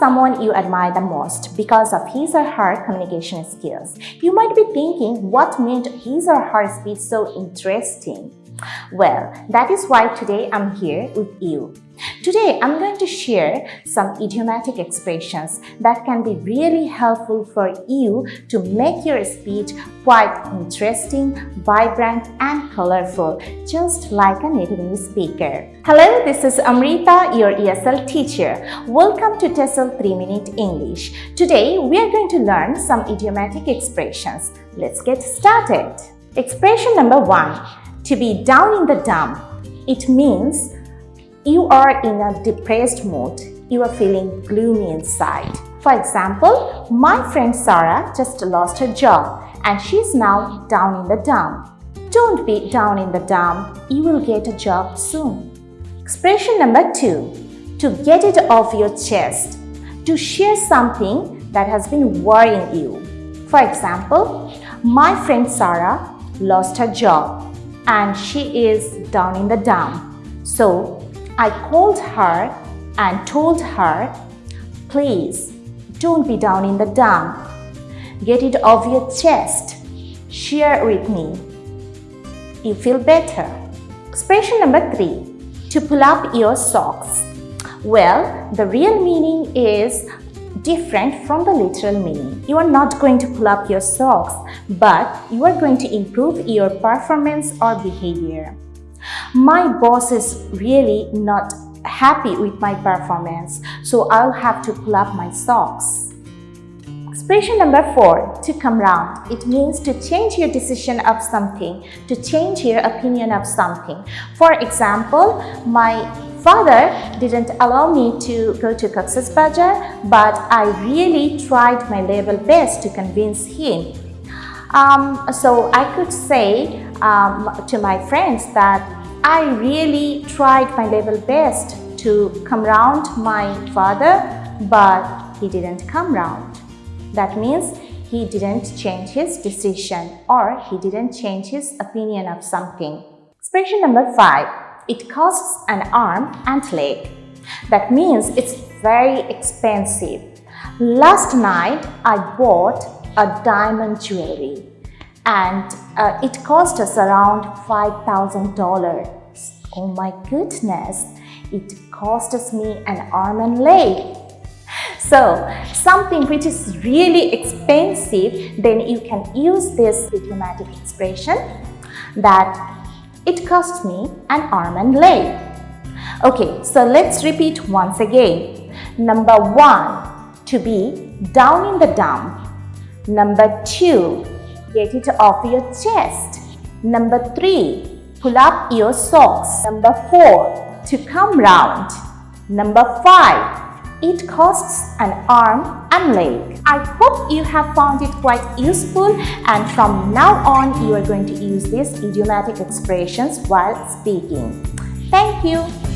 someone you admire the most because of his or her communication skills. You might be thinking what made his or her speech so interesting. Well, that is why today I'm here with you. Today, I'm going to share some idiomatic expressions that can be really helpful for you to make your speech quite interesting, vibrant and colorful, just like a native English speaker. Hello, this is Amrita, your ESL teacher. Welcome to TESOL 3 Minute English. Today, we are going to learn some idiomatic expressions. Let's get started. Expression number one, to be down in the dump. It means you are in a depressed mood. You are feeling gloomy inside. For example, my friend Sarah just lost her job and she's now down in the dump. Don't be down in the dump. You will get a job soon. Expression number two, to get it off your chest. To share something that has been worrying you. For example, my friend Sarah lost her job and she is down in the dump. So I called her and told her, please don't be down in the dump. Get it off your chest. Share with me. You feel better. Expression number three, to pull up your socks. Well, the real meaning is different from the literal meaning. You are not going to pull up your socks, but you are going to improve your performance or behavior. My boss is really not happy with my performance, so I'll have to pull up my socks. Expression number four, to come round. It means to change your decision of something, to change your opinion of something. For example, my father didn't allow me to go to Cox's Bazar, but I really tried my level best to convince him. Um, so I could say um, to my friends that I really tried my level best to come round my father, but he didn't come round. That means he didn't change his decision or he didn't change his opinion of something. Expression number five, it costs an arm and leg. That means it's very expensive. Last night I bought a diamond jewelry and uh, it cost us around $5,000. Oh my goodness, it cost us me an arm and leg. So, something which is really expensive, then you can use this idiomatic expression that it cost me an arm and leg. Okay, so let's repeat once again. Number one, to be down in the dump. Number two, Get it off your chest. Number 3. Pull up your socks. Number 4. To come round. Number 5. It costs an arm and leg. I hope you have found it quite useful and from now on you are going to use these idiomatic expressions while speaking. Thank you.